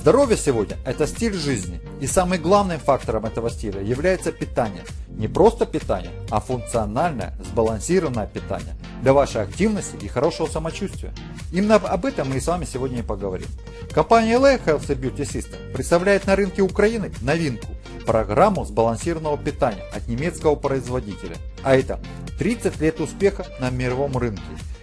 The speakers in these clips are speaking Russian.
Здоровье сегодня – это стиль жизни. И самым главным фактором этого стиля является питание. Не просто питание, а функциональное, сбалансированное питание для вашей активности и хорошего самочувствия. Именно об этом мы с вами сегодня и поговорим. Компания LA Health Beauty System представляет на рынке Украины новинку – программу сбалансированного питания от немецкого производителя. А это 30 лет успеха на мировом рынке.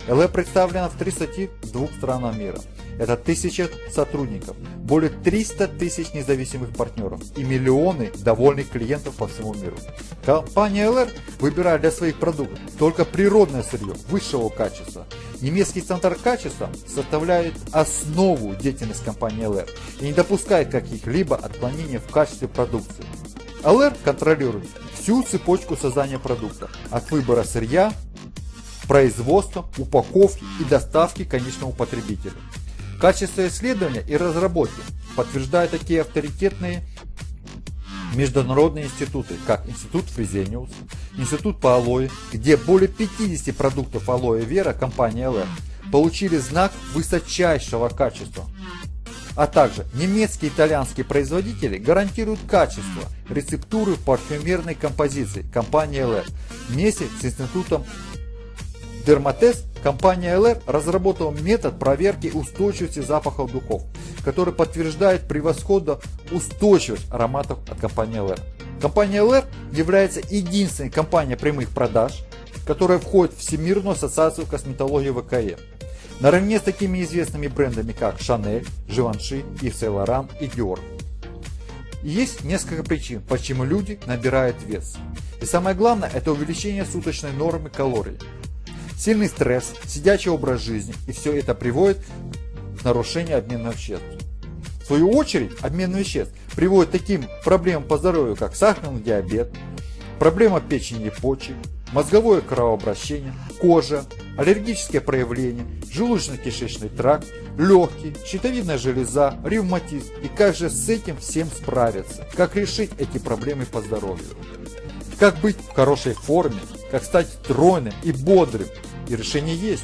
LA представлена в 32 странах мира. Это тысячи сотрудников, более 300 тысяч независимых партнеров и миллионы довольных клиентов по всему миру. Компания LR выбирает для своих продуктов только природное сырье высшего качества. Немецкий стандарт качества составляет основу деятельности компании LR и не допускает каких-либо отклонений в качестве продукции. LR контролирует всю цепочку создания продукта, от выбора сырья, производства, упаковки и доставки конечному потребителю. Качество исследования и разработки подтверждают такие авторитетные международные институты, как Институт Фрезениус, Институт по алоэ, где более 50 продуктов алоэ вера компании LR получили знак высочайшего качества. А также немецкие и итальянские производители гарантируют качество рецептуры парфюмерной композиции компании LR вместе с Институтом Дерматест компания LR разработала метод проверки устойчивости запахов духов, который подтверждает превосходно устойчивость ароматов от компании LR. Компания LR является единственной компанией прямых продаж, которая входит в Всемирную ассоциацию косметологии ВКЕ. Наравне с такими известными брендами, как Chanel, Givenchy, Yves Saint Laurent и Dior. есть несколько причин, почему люди набирают вес. И самое главное, это увеличение суточной нормы калорий. Сильный стресс, сидячий образ жизни и все это приводит к нарушению обмена веществ. В свою очередь, обмен веществ приводит к таким проблемам по здоровью, как сахарный диабет, проблема печени и почек, мозговое кровообращение, кожа, аллергические проявления, желудочно-кишечный тракт, легкие, щитовидная железа, ревматизм. И как же с этим всем справиться? Как решить эти проблемы по здоровью? Как быть в хорошей форме? Как стать стройным и бодрым? И решение есть.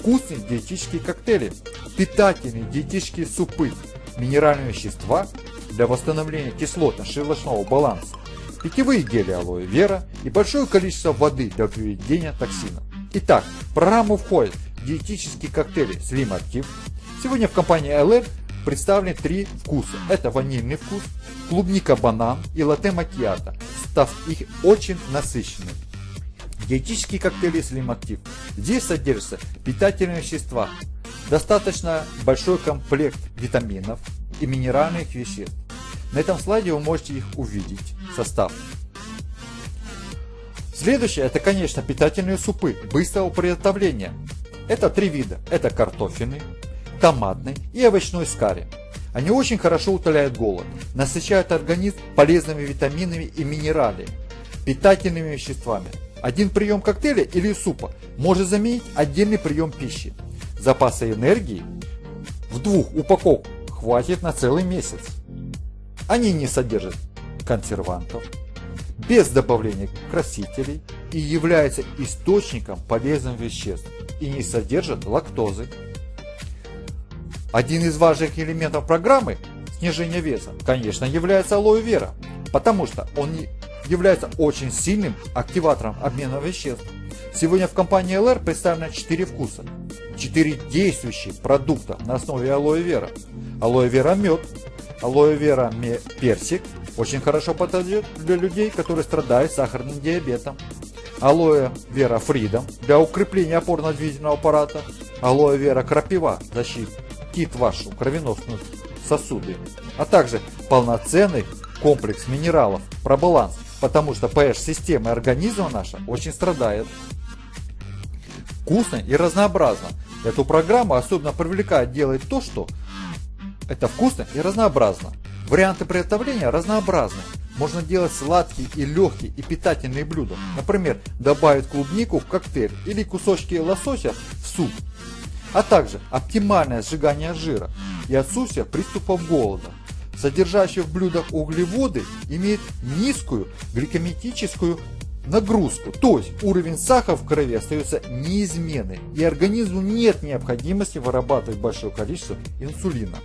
Вкусные диетические коктейли, питательные диетические супы, минеральные вещества для восстановления кислотно-щелочного баланса, питьевые гели алоэ вера и большое количество воды для выведения токсинов. Итак, в программу входят диетические коктейли Slim Active. Сегодня в компании LR представлены три вкуса. Это ванильный вкус, клубника банан и латте макиато, став их очень насыщенным. Диетические коктейли Slim Active. Здесь содержатся питательные вещества, достаточно большой комплект витаминов и минеральных веществ. На этом слайде вы можете их увидеть, состав. Следующее, это, конечно, питательные супы быстрого приготовления. Это три вида. Это картофельный, томатный и овощной с карри. Они очень хорошо утоляют голод, насыщают организм полезными витаминами и минералами, питательными веществами. Один прием коктейля или супа может заменить отдельный прием пищи. Запаса энергии в двух упаковках хватит на целый месяц. Они не содержат консервантов, без добавления красителей и являются источником полезных веществ и не содержат лактозы. Один из важных элементов программы снижения веса, конечно, является алоэ вера, потому что он является очень сильным активатором обмена веществ. Сегодня в компании LR представлено 4 вкуса, 4 действующих продукта на основе алоэ вера. Алоэ вера мед, алоэ вера персик, очень хорошо подойдет для людей, которые страдают сахарным диабетом. Алоэ вера фридом для укрепления опорно-двигательного аппарата. Алоэ вера крапива защитит вашу кровеносную сосуды. А также полноценный комплекс минералов про баланс потому что pH-система организма наша очень страдает. Вкусно и разнообразно. Эту программу особенно привлекает делать то, что это вкусно и разнообразно. Варианты приготовления разнообразны. Можно делать сладкие и легкие и питательные блюда. Например, добавить клубнику в коктейль или кусочки лосося в суп. А также оптимальное сжигание жира и отсутствие приступов голода содержащие в блюдах углеводы, имеют низкую гликеметическую нагрузку, то есть уровень сахара в крови остается неизменным, и организму нет необходимости вырабатывать большое количество инсулина.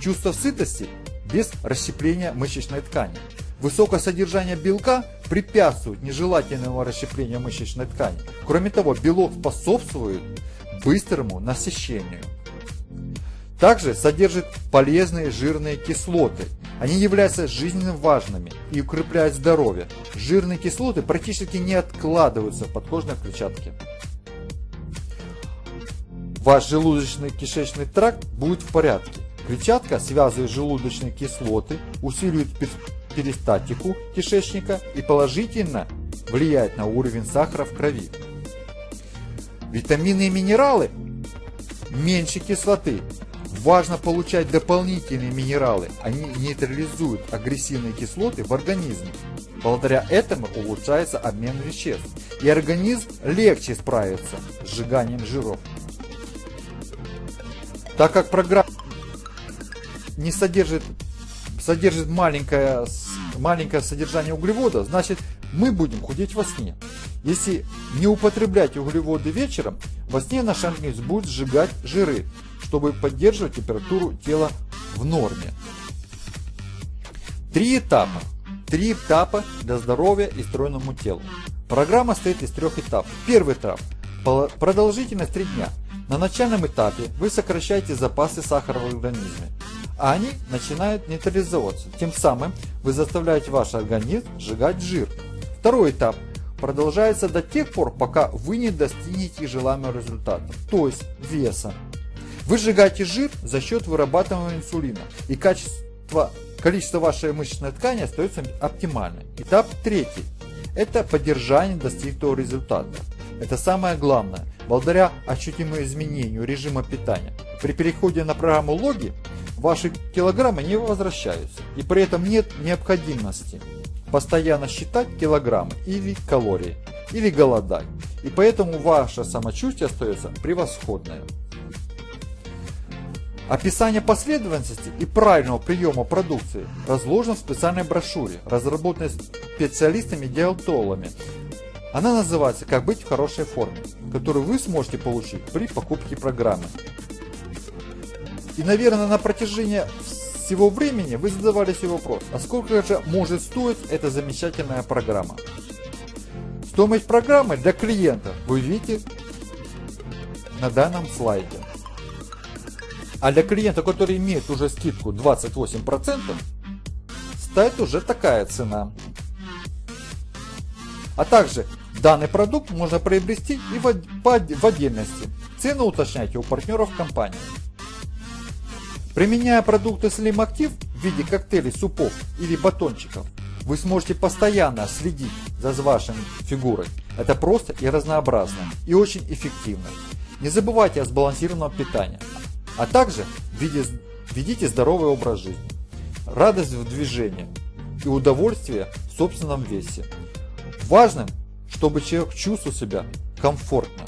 чувство сытости без расщепления мышечной ткани. Высокое содержание белка препятствует нежелательному расщеплению мышечной ткани. Кроме того, белок способствует быстрому насыщению. Также содержит полезные жирные кислоты. Они являются жизненно важными и укрепляют здоровье. Жирные кислоты практически не откладываются в подкожной клетчатке. Ваш желудочно-кишечный тракт будет в порядке. Клетчатка связывает желудочные кислоты, усиливает перистатику кишечника и положительно влияет на уровень сахара в крови. Витамины и минералы меньше кислоты. Важно получать дополнительные минералы, они нейтрализуют агрессивные кислоты в организме. Благодаря этому улучшается обмен веществ, и организм легче справится с сжиганием жиров. Так как программа не содержит, содержит маленькое, маленькое содержание углевода, значит мы будем худеть во сне. Если не употреблять углеводы вечером, во сне наш организм будет сжигать жиры, чтобы поддерживать температуру тела в норме. Три этапа. Три этапа для здоровья и стройному телу. Программа состоит из трех этапов. Первый этап. Продолжительность 3 дня. На начальном этапе вы сокращаете запасы сахара в организме, а они начинают нейтрализовываться. Тем самым вы заставляете ваш организм сжигать жир. Второй этап продолжается до тех пор, пока вы не достигнете желаемого результата, то есть веса. Вы сжигаете жир за счет вырабатываемого инсулина, и качество, количество вашей мышечной ткани остается оптимальным. Этап третий – это поддержание достигнутого результата. Это самое главное. Благодаря ощутимому изменению режима питания, при переходе на программу логи, ваши килограммы не возвращаются. И при этом нет необходимости постоянно считать килограммы или калории, или голодать. И поэтому ваше самочувствие остается превосходное. Описание последовательности и правильного приема продукции разложено в специальной брошюре, разработанной специалистами-диетологами она называется «Как быть в хорошей форме», которую вы сможете получить при покупке программы. И, наверное, на протяжении всего времени вы задавали себе вопрос, а сколько же может стоить эта замечательная программа? Стоимость программы для клиента вы видите на данном слайде. А для клиента, который имеет уже скидку 28%, стоит уже такая цена. А также Данный продукт можно приобрести и в, в отдельности. Цену уточняйте у партнеров компании. Применяя продукты Slim Active в виде коктейлей, супов или батончиков, вы сможете постоянно следить за вашей фигурой. Это просто и разнообразно, и очень эффективно. Не забывайте о сбалансированном питании, а также ведите здоровый образ жизни, радость в движении и удовольствие в собственном весе. Важным чтобы человек чувствовал себя комфортно.